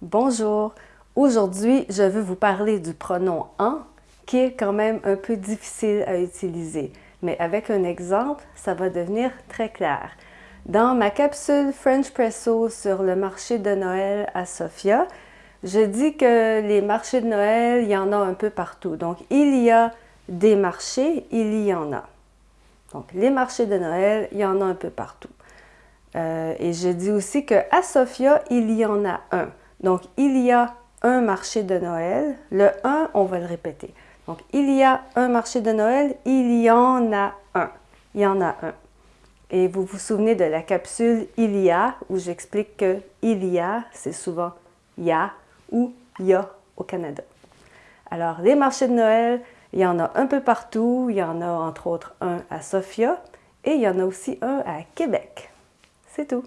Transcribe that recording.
Bonjour! Aujourd'hui, je veux vous parler du pronom « en » qui est quand même un peu difficile à utiliser. Mais avec un exemple, ça va devenir très clair. Dans ma capsule French Presso sur le marché de Noël à Sofia, je dis que les marchés de Noël, il y en a un peu partout. Donc, il y a des marchés, il y en a. Donc, les marchés de Noël, il y en a un peu partout. Euh, et je dis aussi qu'à Sofia, il y en a un. Donc, il y a un marché de Noël. Le 1, on va le répéter. Donc, il y a un marché de Noël, il y en a un. Il y en a un. Et vous vous souvenez de la capsule « il y a » où j'explique que « il y a », c'est souvent « y a » ou « ya » au Canada. Alors, les marchés de Noël, il y en a un peu partout. Il y en a entre autres un à Sofia et il y en a aussi un à Québec. C'est tout.